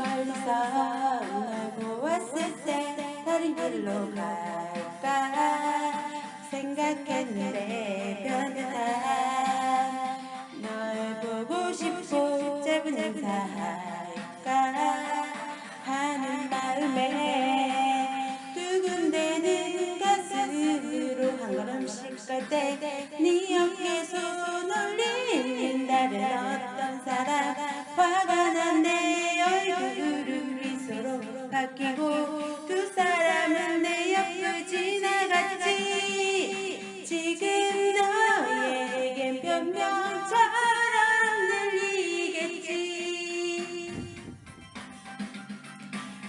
멀리서 널 보았을 때 다른 길로 갈까 생각했는데 변했다. 널 보고 싶고 짧은 인사할까 하는 마음에 두근대는 가슴으로 한 걸음씩 갈때 바뀌고 두 사람은 내 옆을 지나갔지. 지금 너에겐 변명처럼 들리겠지.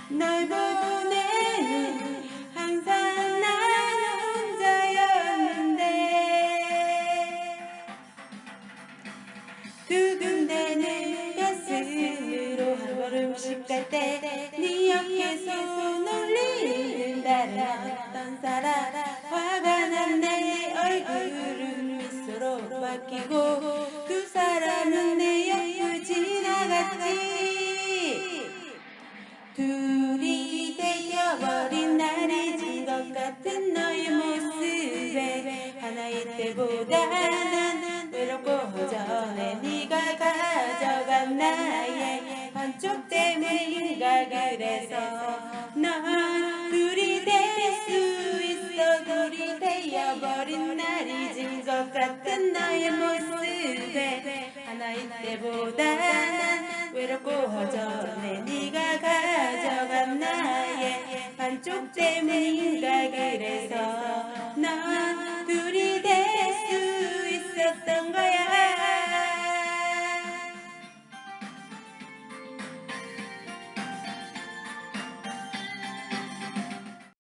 널 보내는 항상 난 혼자였는데. 걸 음씩 갈때네 어깨 손 올리는 다른 어떤 사람 화가 난내 얼굴은 미소로 바뀌고 두 사람은 내 옆을 지나갔지. 둘이 되어버린 나를 진것 같은 너의 모습에 하나일 때보다 난 외롭고 허전해. 네가 가져간 나의 한쪽 때문인가 그래서 넌 둘이 될 수 있어 둘이 되어버린 날이 진것 같은 너의 모습에 하나일 때보다 난 외롭고 허전해 네가 가져간 나의 한쪽 때문인가 그래서 넌